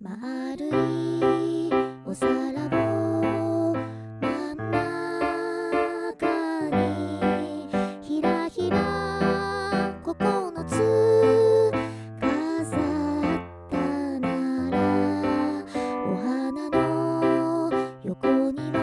丸いお皿を真ん中にひらひらここのつ飾ったならお花の横には